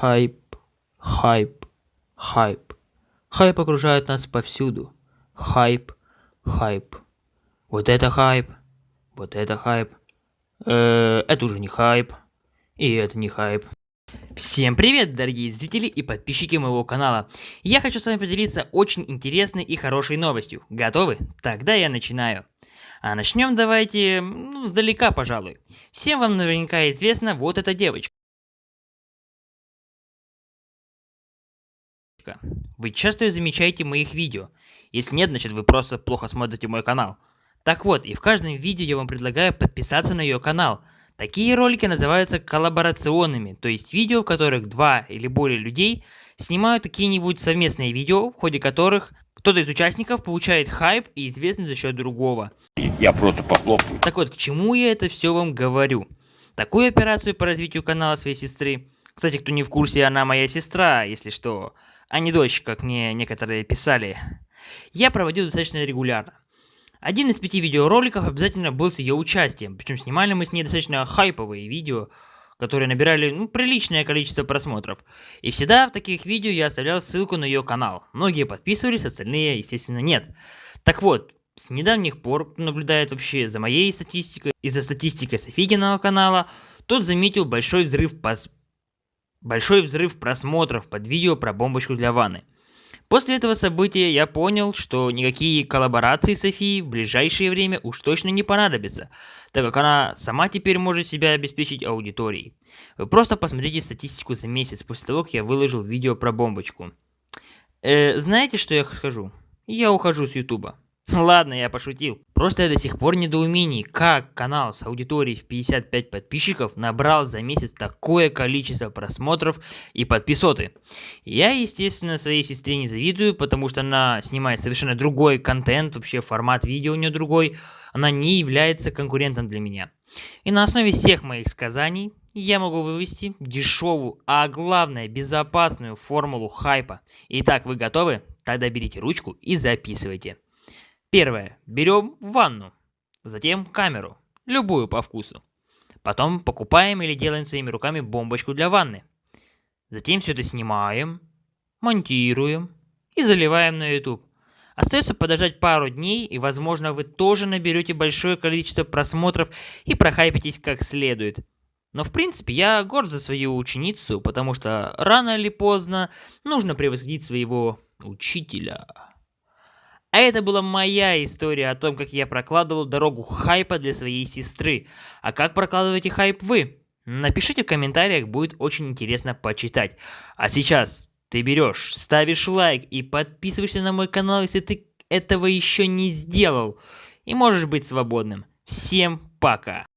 Хайп, хайп, хайп. Хайп окружает нас повсюду. Хайп, хайп. Вот это хайп, вот это хайп. Э, это уже не хайп. И это не хайп. Всем привет, дорогие зрители и подписчики моего канала. Я хочу с вами поделиться очень интересной и хорошей новостью. Готовы? Тогда я начинаю. А начнем давайте, ну, издалека, пожалуй. Всем вам наверняка известна вот эта девочка. Вы часто ее замечаете моих видео. Если нет, значит вы просто плохо смотрите мой канал. Так вот, и в каждом видео я вам предлагаю подписаться на ее канал. Такие ролики называются коллаборационными, то есть видео, в которых два или более людей снимают какие-нибудь совместные видео, в ходе которых кто-то из участников получает хайп и известность за счет другого. Я просто похлопаю. Так вот, к чему я это все вам говорю? Такую операцию по развитию канала своей сестры, кстати, кто не в курсе, она моя сестра, если что, а не дочь, как мне некоторые писали, я проводил достаточно регулярно. Один из пяти видеороликов обязательно был с ее участием, причем снимали мы с ней достаточно хайповые видео, которые набирали ну, приличное количество просмотров. И всегда в таких видео я оставлял ссылку на ее канал. Многие подписывались, остальные, естественно, нет. Так вот, с недавних пор, наблюдает вообще за моей статистикой и за статистикой Софигиного канала, тот заметил большой взрыв, пос... большой взрыв просмотров под видео про бомбочку для ванны. После этого события я понял, что никакие коллаборации Софии в ближайшее время уж точно не понадобятся, так как она сама теперь может себя обеспечить аудиторией. Вы просто посмотрите статистику за месяц после того, как я выложил видео про бомбочку. Э, знаете, что я скажу? Я ухожу с ютуба. Ладно, я пошутил. Просто я до сих пор недоумений, как канал с аудиторией в 55 подписчиков набрал за месяц такое количество просмотров и подписоты. Я, естественно, своей сестре не завидую, потому что она снимает совершенно другой контент, вообще формат видео у нее другой. Она не является конкурентом для меня. И на основе всех моих сказаний я могу вывести дешевую, а главное безопасную формулу хайпа. Итак, вы готовы? Тогда берите ручку и записывайте. Первое. Берем ванну. Затем камеру. Любую по вкусу. Потом покупаем или делаем своими руками бомбочку для ванны. Затем все это снимаем, монтируем и заливаем на YouTube. Остается подождать пару дней, и возможно вы тоже наберете большое количество просмотров и прохайпитесь как следует. Но в принципе я горд за свою ученицу, потому что рано или поздно нужно превосходить своего учителя. А это была моя история о том, как я прокладывал дорогу хайпа для своей сестры. А как прокладываете хайп вы? Напишите в комментариях, будет очень интересно почитать. А сейчас ты берешь, ставишь лайк и подписываешься на мой канал, если ты этого еще не сделал. И можешь быть свободным. Всем пока!